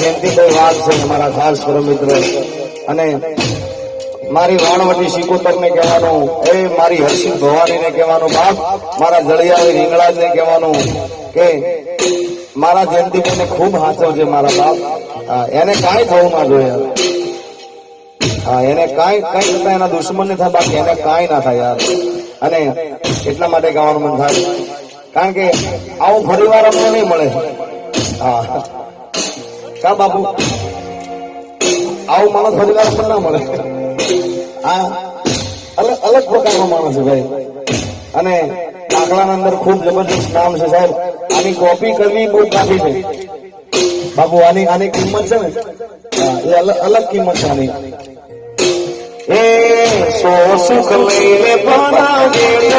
જયંતિભાઈ વાઘ છે મારા ખાસ મિત્ર અને મારી વાણવટી શિકોતર ને કહેવાનું, એ મારી હર્ષિત ભવાની ને કહેવાનું બાપ, મારા જળિયાવી રીંગણાજ ને કહેવાનું કે મારા જયંતિભાઈ ને ખૂબ હાથો છે મારા બાપ. એને કાંઈ થવું ના જોઈએ. હા, એને કાંઈ કાંઈ થતા એના દુશ્મન ને થાય, બાકી એને કાંઈ ના થાય યાર. અને એટલા માટે ગાવાનું મન થાય. કારણ કે આવું ફરી વાર અમને નહીં મળે. હા. કા બાપુ? આવું માણસ ફરીવાર પણ ના મળે. આ અલગ અલગ પ્રકારનો માણસ છે ભાઈ. અને દાખલાના અંદર ખૂબ જબરદસ્ત નામ છે સાહેબ. આની કોપી કરવી બહુ કાફી છે. બાપુ, આની આની કિંમત છે ને? એ અલગ અલગ કિંમત છે આની. એ સો સુખ લઈને બનાવે